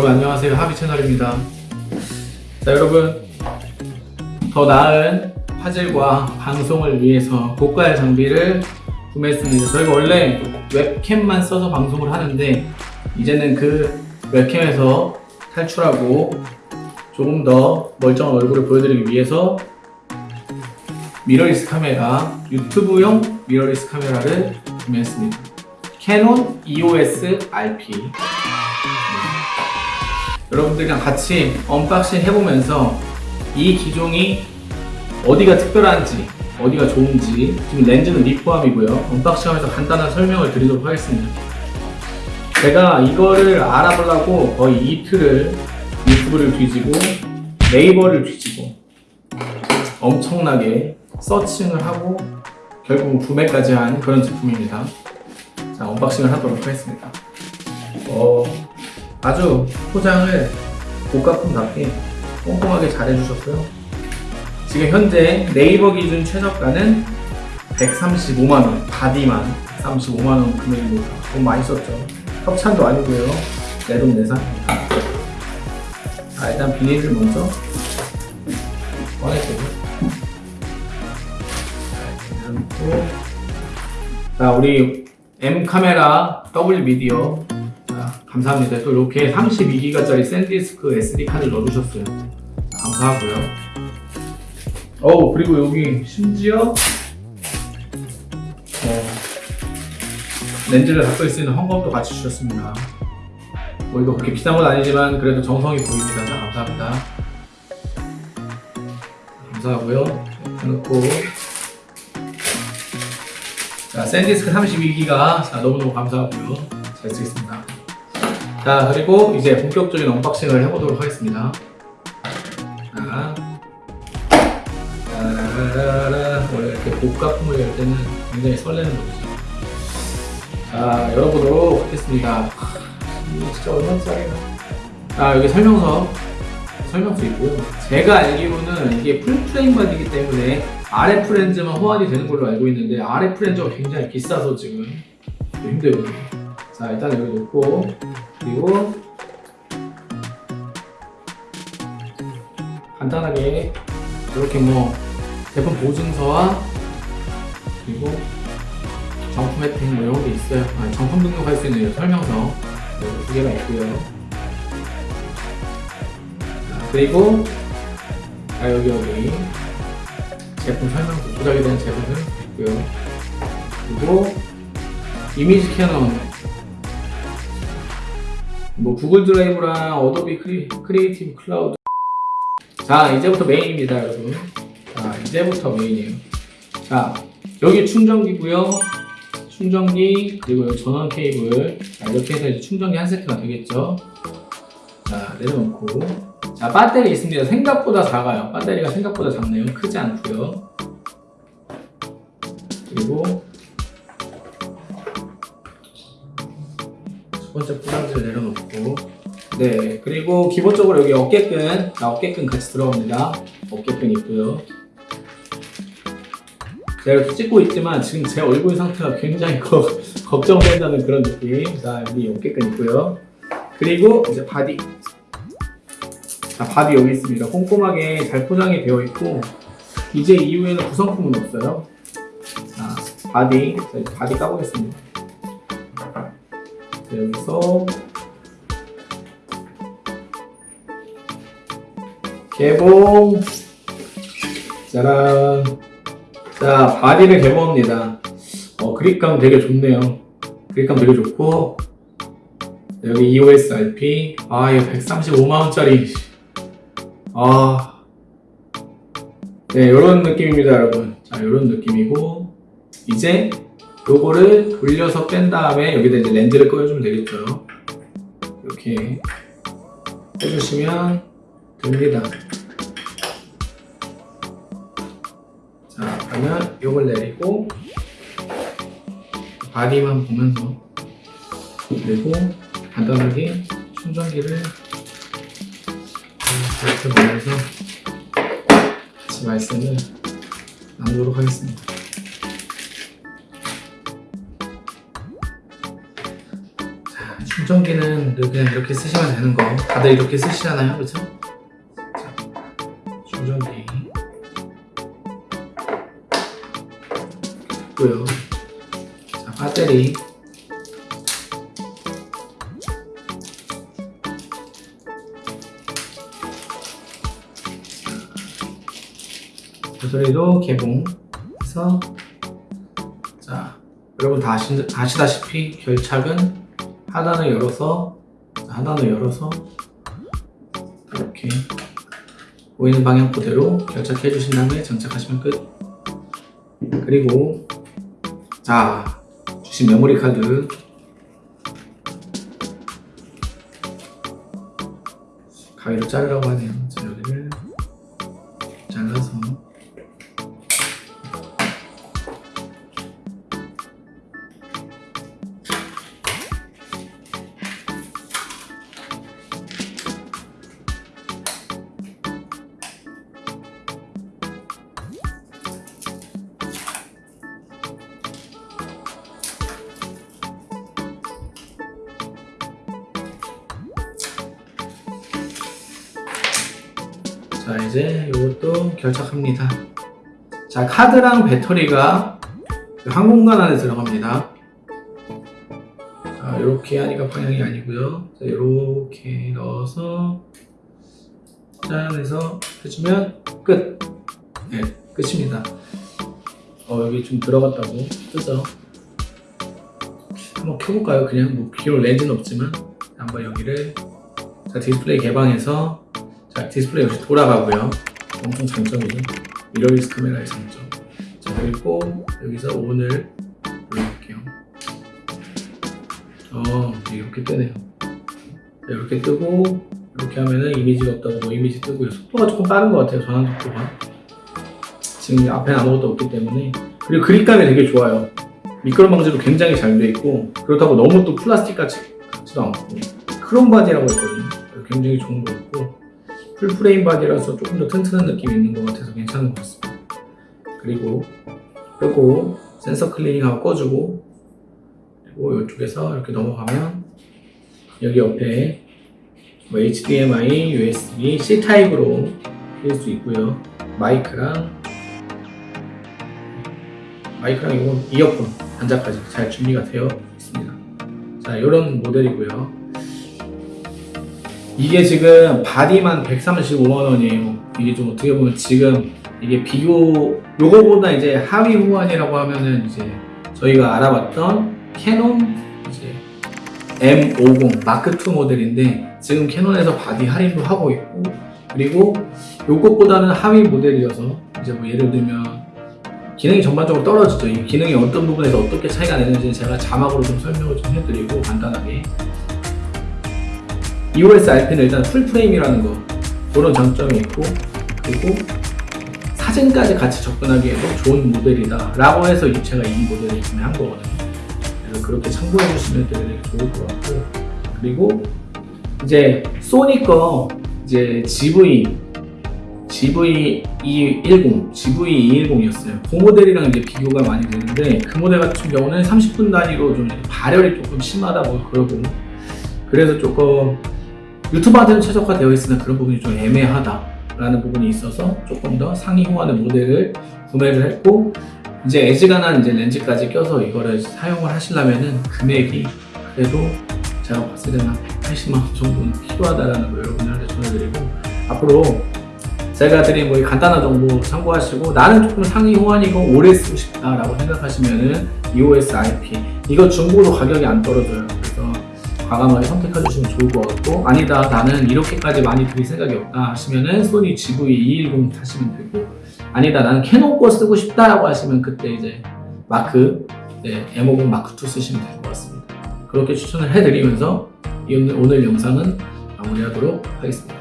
여러분 안녕하세요. 하비 채널입니다. 자 여러분. 더 나은 화질과 방송을 위해서 고가의 장비를 구매했습니다. 저희가 원래 웹캠만 써서 방송을 하는데 이제는 그 웹캠에서 탈출하고 조금 더 멀쩡한 얼굴을 보여드리기 위해서 미러리스 카메라 유튜브용 미러리스 카메라를 구매했습니다. 캐논 EOS RP 여러분들이랑 같이 unboxing 해보면서 이 기종이 어디가 특별한지 어디가 좋은지 지금 렌즈는 미포함이고요. unboxing하면서 간단한 설명을 드리도록 하겠습니다. 제가 이거를 알아보려고 거의 이틀을 유튜브를 뒤지고 네이버를 뒤지고 엄청나게 searching을 하고 결국 구매까지 한 그런 제품입니다. 자 unboxing을 하도록 하겠습니다. 어, 아주 포장을 고가품답게 꼼꼼하게 잘 해주셨고요. 지금 현재 네이버 기준 최저가는 135만원, 바디만 135만원 금액입니다. 돈 많이 썼죠. 협찬도 아니고요. 내돈 내산입니다. 자, 일단 비닐을 먼저 꺼내주고. 자, 우리 M 카메라 W 미디어 자, 감사합니다. 또 이렇게 32기가짜리 샌디스크 SD 카드를 넣어주셨어요. 자, 감사하고요. 어 그리고 여기 심지어 어, 렌즈를 닦을 수 있는 헝겊도 같이 주셨습니다. 뭐 이거 그렇게 비싼 건 아니지만 그래도 정성이 보입니다. 자, 감사합니다. 감사하고요. 해놓고 자 샌디스크 32기가 자 너무너무 감사하고요. 잘 쓰겠습니다. 자 그리고 이제 본격적인 unboxing을 해보도록 하겠습니다. 자, 짜라라라. 원래 이렇게 고가품을 열 때는 굉장히 설레는 거죠. 자 열어보도록 하겠습니다. 하, 이게 진짜 얼마짜리나 자 여기 설명서. 설명서 있고요. 제가 알기로는 이게 full frame 바디이기 때문에 RF 렌즈만 호환이 되는 걸로 알고 있는데 RF 렌즈가 굉장히 비싸서 지금 좀 힘들거든요. 자 일단 여기 놓고 그리고 간단하게 이렇게 뭐 제품 보증서와 그리고 정품 혜택 뭐 이런 게 있어요. 아, 정품 등록할 수 있는 설명서 이 두 개가 있고요. 자, 그리고 아 여기 여기 제품 설명서 조작에 대한 제품 있고요. 그리고 이미지 캐논 뭐 구글 드라이브랑 어도비 크리, 크리에이티브 클라우드. 자 이제부터 메인입니다 여러분. 자 이제부터 메인이에요. 자 여기 충전기고요. 충전기 그리고 전원 케이블. 자, 이렇게 해서 이제 충전기 한 세트가 되겠죠? 자 내려놓고. 자 배터리 있습니다. 생각보다 작아요. 배터리가 생각보다 작네요. 크지 않고요. 그리고 첫 번째 뿌랑지를 내려놓고. 네 그리고 기본적으로 여기 어깨끈 자, 어깨끈 같이 들어갑니다. 어깨끈 있고요. 제가 이렇게 찍고 있지만 지금 제 얼굴 상태가 굉장히 거, 걱정된다는 그런 느낌. 자 여기 어깨끈 있고요. 그리고 이제 바디. 자 바디 여기 있습니다. 꼼꼼하게 잘 포장이 되어 있고 이제 이후에는 구성품은 없어요. 자 바디. 자 바디 까보겠습니다. 자, 여기서 개봉. 짜란. 자 바디를 개봉합니다. 어 그립감 되게 좋네요. 그립감 되게 좋고. 여기 EOS RP 아 이거 135만원짜리. 아. 네, 이런 느낌입니다, 여러분. 자, 이런 느낌이고, 이제 요거를 돌려서 뺀 다음에 여기다 이제 렌즈를 꺼주면 되겠죠. 이렇게 해주시면 됩니다. 자, 그러면 요걸 내리고, 바디만 보면서, 그리고 간단하게 충전기를 이렇게 보면서 같이 말씀을 나누도록 하겠습니다. 충전기는 늘 그냥 이렇게 쓰시면 되는 거. 다들 이렇게 쓰시잖아요. 그죠? 자, 충전기. 있고요. 자 배터리. 배터리도 개봉해서 자 여러분 다 아시, 아시다시피 결착은 하단을 열어서 자, 하단을 열어서 이렇게 보이는 방향 그대로 결착해 주신 다음에 장착하시면 끝. 그리고 자 주신 메모리 카드. 가위로 자르라고 하네요. 자 여기를 잘라서 자 이제 이것도 결착합니다. 자 카드랑 배터리가 한 공간 안에 들어갑니다. 자 이렇게 하니까 방향이 아니고요. 자 이렇게 넣어서 짠 해서 해주면 끝. 네, 끝입니다. 어 여기 좀 들어갔다고 뜨죠? 한번 켜볼까요? 그냥 뭐 비록 렌즈는 없지만 한번 여기를 자 디스플레이 개방해서 자 디스플레이 역시 돌아가고요. 엄청 장점이 미러리스 카메라의 장점. 자 그리고 여기서 on을 눌러볼게요. 어 이렇게 뜨네요. 자, 이렇게 뜨고 이렇게 하면은 이미지가 없다고 뭐 이미지 뜨고요. 속도가 조금 빠른 것 같아요 전환 속도가. 지금 앞에 아무것도 없기 때문에. 그리고 그립감이 되게 좋아요. 미끄럼 방지도 굉장히 잘 돼 있고 그렇다고 너무 또 플라스틱 같지, 같지도 않고. 크롬 바디라고 있거든요. 굉장히 좋은 것 같고 full frame 바디라서 조금 더 튼튼한 느낌이 있는 것 같아서 괜찮은 것 같습니다. 그리고 끄고 센서 클리닝하고 꺼주고 그리고 이쪽에서 이렇게 넘어가면 여기 옆에 뭐 HDMI, USB, C타입으로 낄 수 있고요. 마이크랑 마이크랑 이건 이어폰 단자까지 잘 준비가 되어 있습니다. 자 이런 모델이고요 이게 지금 바디만 135만원이에요. 이게 좀 어떻게 보면 지금 이게 비교 요거보다 이제 하위 호환이라고 하면은 이제 저희가 알아봤던 캐논 이제 M50 마크2 모델인데 지금 캐논에서 바디 할인도 하고 있고 그리고 요것보다는 하위 모델이어서 이제 뭐 예를 들면 기능이 전반적으로 떨어지죠. 이 기능이 어떤 부분에서 어떻게 차이가 나는지 제가 자막으로 좀 설명을 좀 해드리고 간단하게 EOS RP는 일단 풀프레임이라는 거 그런 장점이 있고 그리고 사진까지 같이 접근하기에도 좋은 모델이다 라고 해서 제가 이 모델을 구매한 거거든요 그래서 그렇게 참고해 주시면 되게 좋을 것 같고 그리고 이제 소니 거 이제 GV GV210, GV210이었어요. 그 모델이랑 이제 비교가 많이 되는데 그 모델 같은 경우는 30분 단위로 좀 발열이 조금 심하다고 그러고 그래서 조금 유튜버한테는 최적화 되어 있으나 그런 부분이 좀 애매하다라는 부분이 있어서 조금 더 상위 호환의 모델을 구매를 했고 이제 애지간한 이제 렌즈까지 껴서 이거를 사용을 하시려면은 금액이 그래도 제가 봤을 때는 180만 원 정도는 필요하다라는 거 여러분들한테 전해드리고 앞으로 제가 드린 뭐 간단한 정보 참고하시고 나는 조금 상위 호환이고 오래 쓰고 싶다라고 생각하시면은 EOS IP 이거 중고로 가격이 안 떨어져요 과감하게 선택해 주시면 좋을 것 같고 아니다 나는 이렇게까지 많이 드릴 생각이 없다 하시면은 소니 GV210 타시면 되고 아니다 나는 캐논 거 쓰고 싶다라고 하시면 그때 이제 마크 네, M50 마크2 쓰시면 될 것 같습니다. 그렇게 추천을 해드리면서 오늘 영상은 마무리하도록 하겠습니다